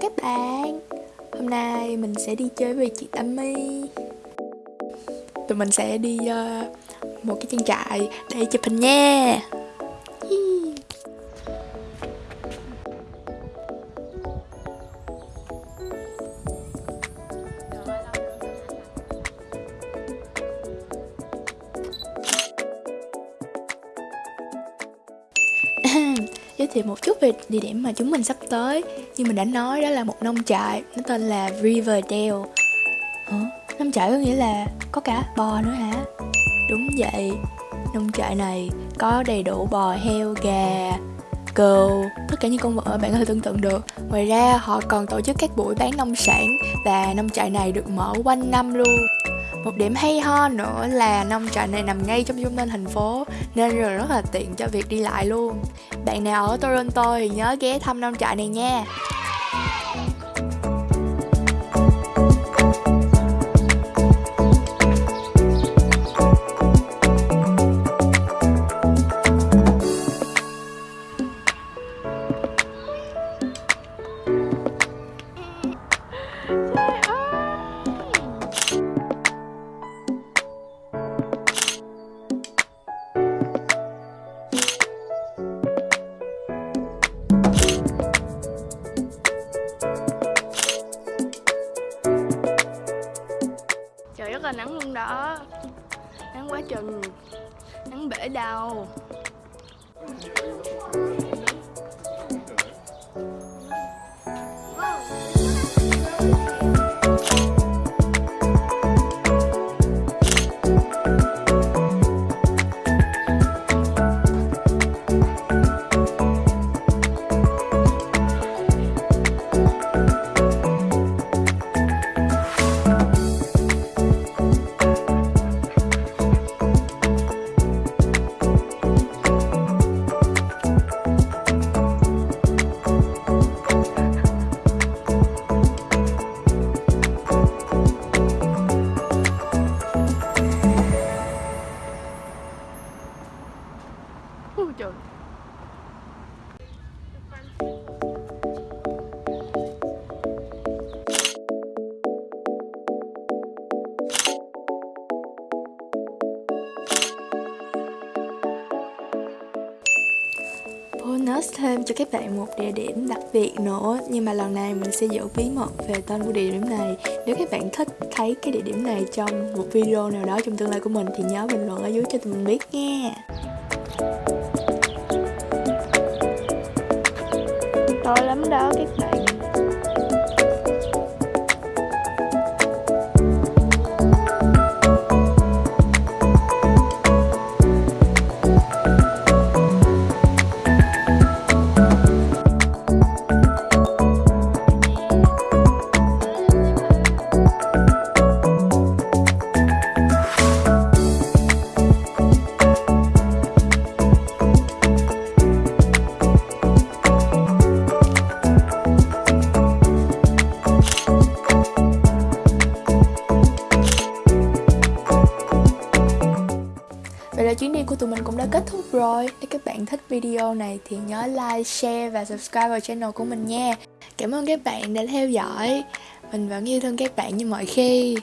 Chào các bạn Hôm nay mình sẽ đi chơi với chị Tâm My. Tụi mình sẽ đi uh, một cái trang trại để chụp hình nha giới thiệu một chút về địa điểm mà chúng mình sắp tới. Như mình đã nói, đó là một nông trại, nó tên là Riverdale. Hả nông trại có nghĩa là có cả bò nữa hả? Đúng vậy. Nông trại này có đầy đủ bò, heo, gà, cừu, tất cả những con vật bạn có thể tưởng tượng được. Ngoài ra, họ còn tổ chức các buổi bán nông sản và nông trại này được mở quanh năm luôn một điểm hay ho nữa là nông trại này nằm ngay trong trung tâm thành phố, nên rất là tiện cho việc đi lại luôn. Bạn nào ở Toronto thì nhớ ghé thăm nông trại này nha. Là nắng luôn đó. Nắng quá chừng. Nắng bể đầu bonus thêm cho các bạn một địa điểm đặc biệt nữa, Nhưng mà lần này mình sẽ giữ bí mật về tên của địa điểm này. Nếu các bạn thích thấy cái địa điểm này trong một video nào đó trong tương lai của mình Thì nhớ bình luận ở dưới cho tụi mình biết nha. To lắm đó các vậy là chuyến đi của tụi mình cũng đã kết thúc rồi. Nếu các bạn thích video này thì nhớ like, share và subscribe vào channel của mình nha. Cảm ơn các bạn đã theo dõi. Mình vẫn yêu thương các bạn như mọi khi.